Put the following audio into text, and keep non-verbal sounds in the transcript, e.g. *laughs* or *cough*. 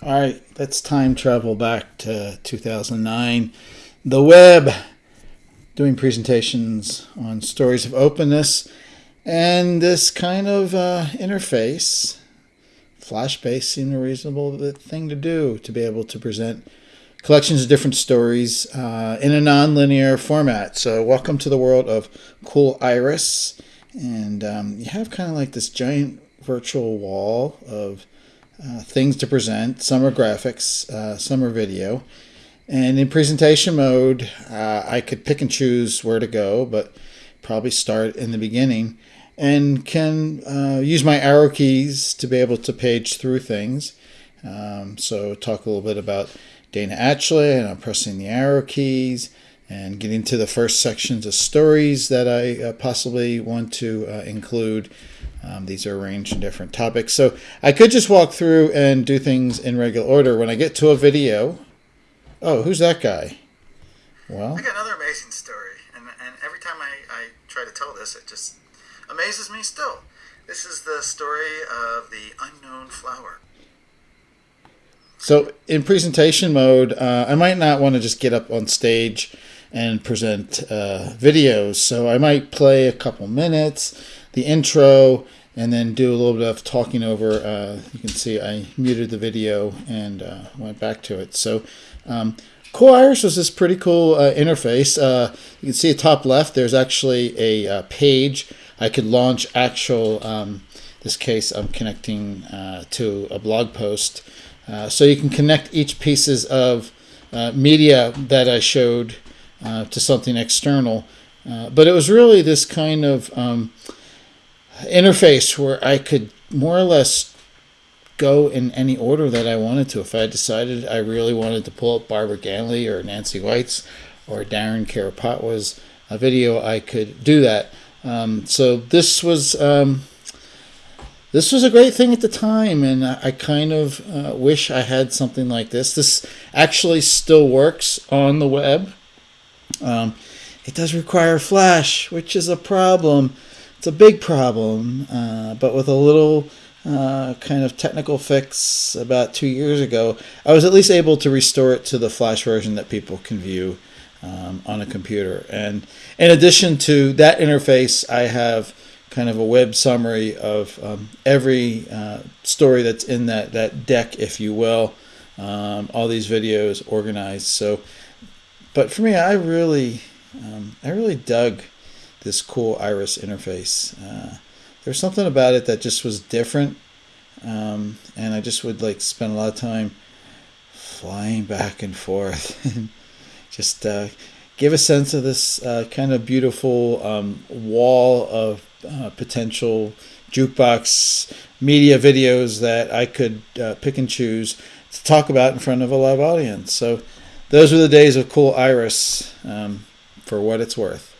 All right, let's time travel back to 2009. The web, doing presentations on stories of openness, and this kind of uh, interface. Flashbase seemed a reasonable thing to do to be able to present collections of different stories uh, in a non-linear format. So, welcome to the world of Cooliris, and um, you have kind of like this giant virtual wall of uh, things to present. Some are graphics, uh, some are video. And in presentation mode, uh, I could pick and choose where to go, but probably start in the beginning and can uh, use my arrow keys to be able to page through things. Um, so talk a little bit about Dana Atchley, and I'm pressing the arrow keys and getting to the first sections of stories that I uh, possibly want to include. Um, these are arranged in different topics. So I could just walk through and do things in regular order. When I get to a video, oh, who's that guy? Well, I got another amazing story, and, and every time I, I try to tell this, it just amazes me still. This is the story of the unknown flower. So in presentation mode, uh, I might not want to just get up on stage and present uh, videos. So I might play a couple minutes, the intro, and then do a little bit of talking over. Uh, you can see I muted the video and uh, went back to it. So um, Cooliris was this pretty cool uh, interface. Uh, you can see top left, there's actually a uh, page. I could launch actual, um, this case I'm connecting uh, to a blog post. so you can connect each pieces of media that I showed to something external. but it was really this kind of um, interface where I could more or less go in any order that I wanted to. If I decided I really wanted to pull up Barbara Ganley or Nancy White's or Darren Kuropatwa's a video, I could do that. Um, so this was um, this was a great thing at the time, and I, kind of uh, wish I had something like this. This actually still works on the web. Um, it does require Flash, which is a problem. It's a big problem, uh, but with a little uh, kind of technical fix about two years ago, I was at least able to restore it to the Flash version that people can view um, on a computer. And in addition to that interface, I have kind of a web summary of um, every uh, story that's in that, that deck, if you will. Um, all these videos organized. So, but for me, I really, um, I really dug this Cooliris interface. Uh, there's something about it that just was different, um, and I just would like spend a lot of time flying back and forth, *laughs* and just uh, give a sense of this uh, kind of beautiful um, wall of uh, potential jukebox media videos that I could uh, pick and choose to talk about in front of a live audience. So those were the days of Cooliris, um, for what it's worth.